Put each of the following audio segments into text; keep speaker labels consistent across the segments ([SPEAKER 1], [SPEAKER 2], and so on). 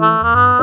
[SPEAKER 1] Música hum.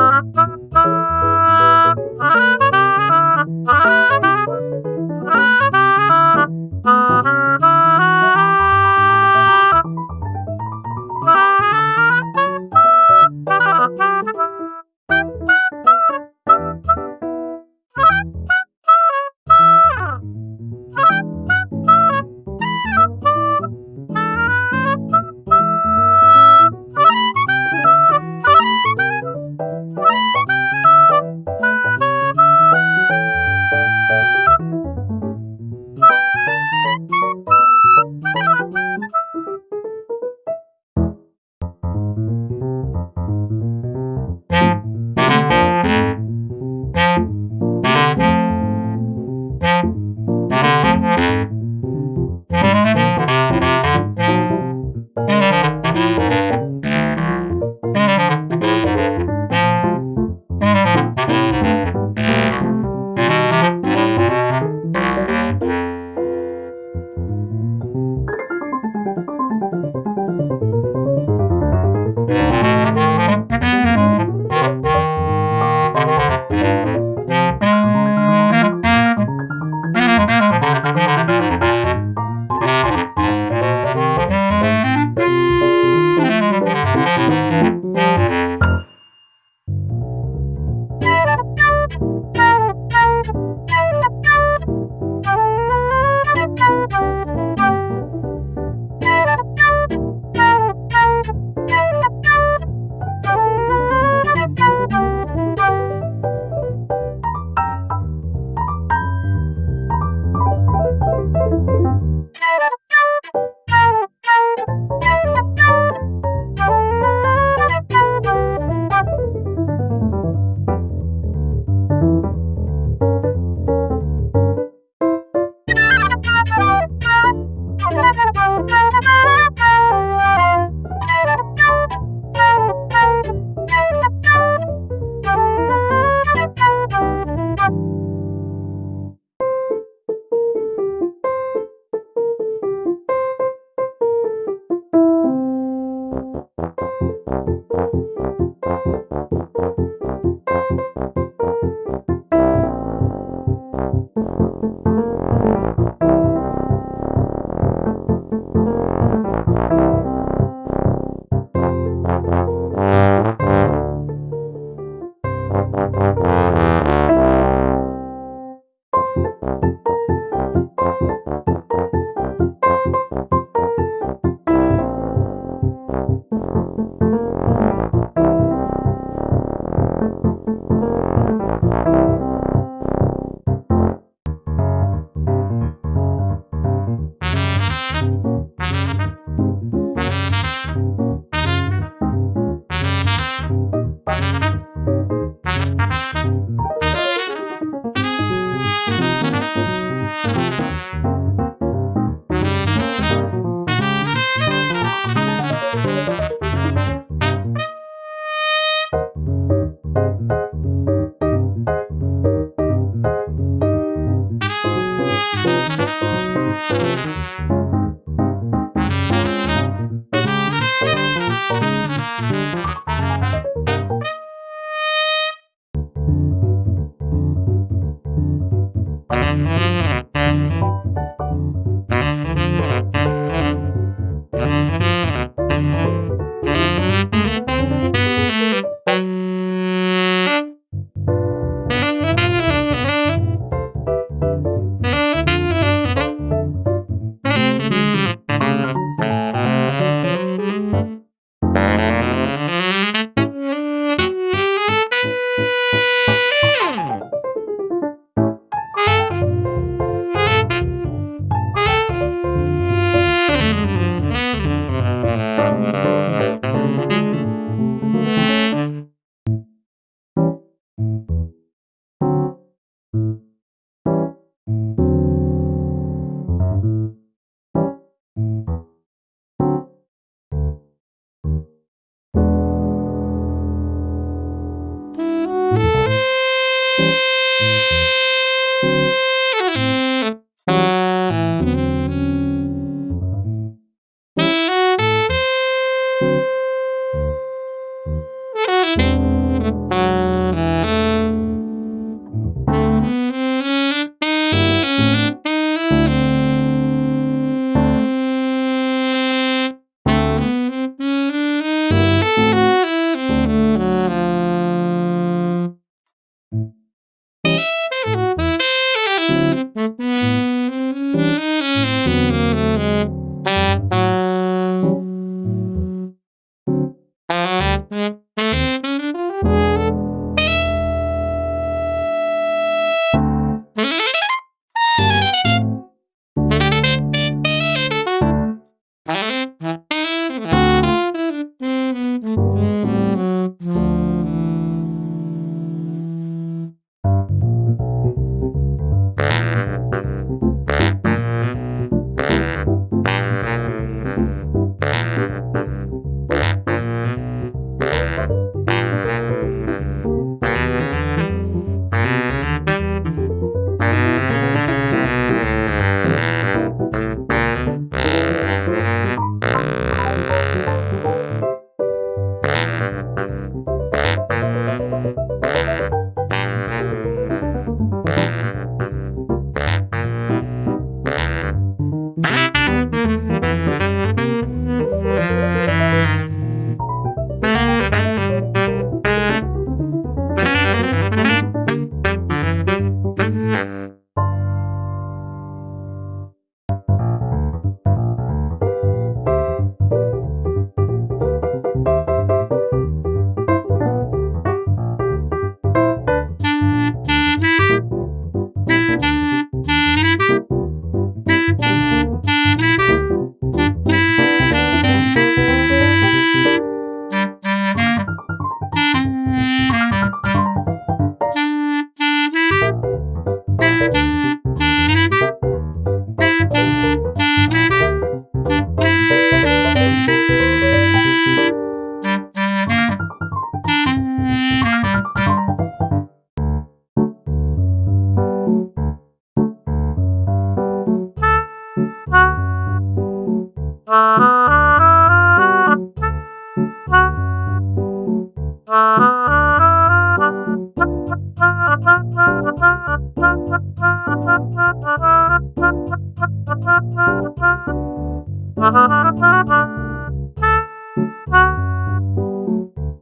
[SPEAKER 1] Mm-hmm. Música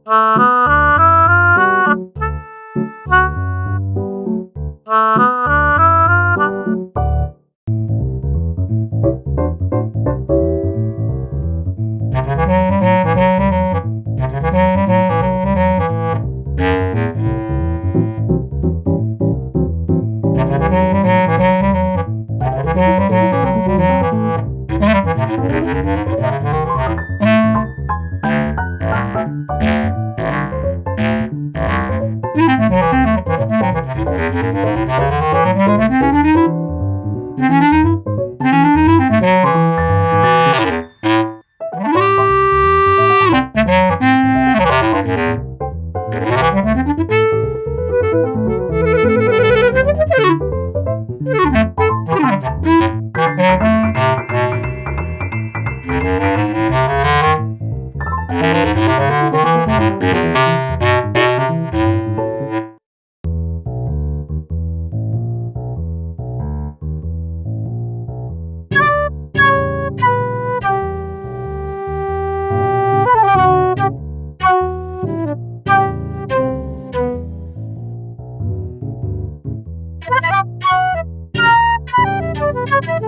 [SPEAKER 1] Ah. Música Thank you.